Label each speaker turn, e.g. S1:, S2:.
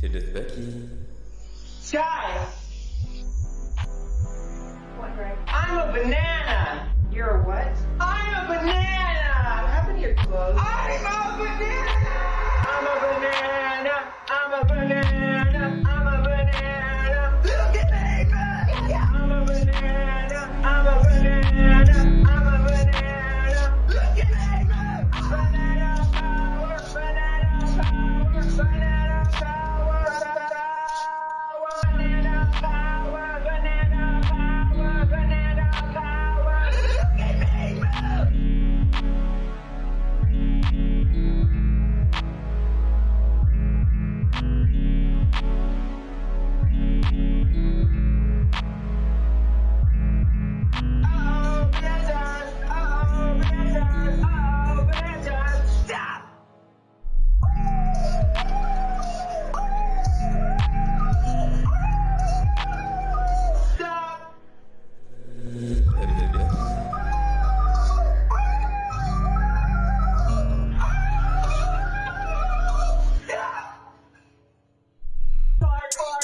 S1: C'est Death Bucky.
S2: Sky,
S3: What,
S2: I'm a banana.
S3: You're a what?
S2: I'm a banana.
S3: What happened to your clothes?
S2: I'm a banana. I'm a banana. I'm a banana. I'm a banana. Look at me, man. I'm a banana. I'm a banana. I'm a banana. Look at me, man. Banana power. Banana power. Banana